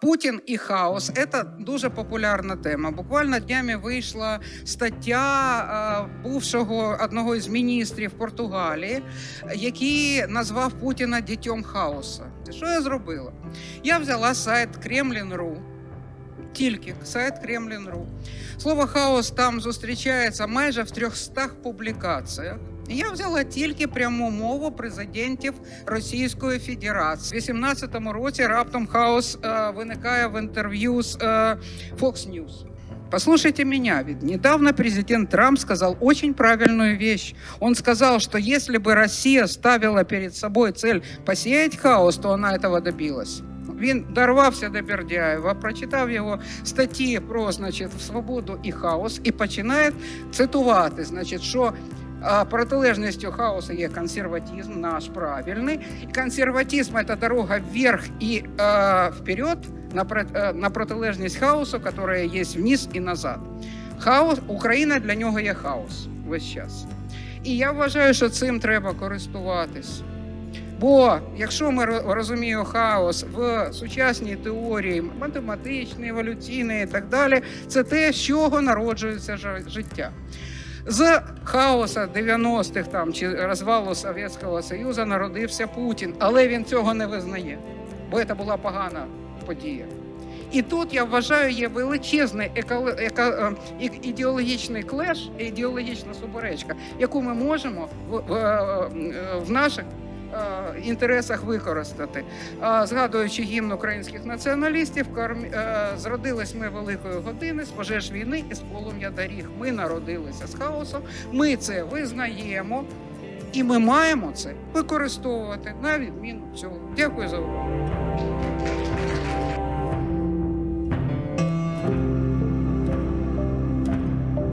Путін і хаос це дуже популярна тема. Буквально днями вийшла стаття бувшого одного із міністрів Португалії, який назвав Путіна дітьом хаоса. Що я зробила? Я взяла сайт Kremlin.ru, тільки сайт Kremlin.ru. Слово хаос там зустрічається майже в 300 публікаціях. І Я взяла тільки пряму мову президентів Російської Федерації. У 18-му році раптом хаос е, виникає в інтерв'ю з е, Fox News. Послушайте меня, ведь недавно президент Трамп сказал очень правильную вещь. Он сказал, что если бы Россия ставила перед собой цель посеять хаос, то она этого добилась. Він дорвався до Бердяєва, прочитав його статті про значить, свободу і хаос, і починає цитувати, значить, що а, протилежністю хаосу є консерватизм, наш правильний. Консерватизм це дорога вверх і е, вперед на, на протилежність хаосу, яка є вниз і назад. Хаос, Україна для нього є хаос весь час. І я вважаю, що цим треба користуватись. Бо якщо ми розуміємо хаос в сучасній теорії, математичній, еволюційній і так далі, це те, з чого народжується жи- життя. З хаоса 90-х там чи розвалу Совєтського Союзу народився Путін, але він цього не визнає, бо це була погана подія. І тут я вважаю, є величезний еко- е, і- ідеологічний клеш, ідеологічна суперечка, яку ми можемо в, в, е, в наших е, інтересах використати. Згадуючи гімн українських націоналістів, е, зродились ми великої години з пожеж війни і з полум'я доріг. Ми народилися з хаосом. Ми це визнаємо, і ми маємо це використовувати на відміну цього. Дякую за увагу.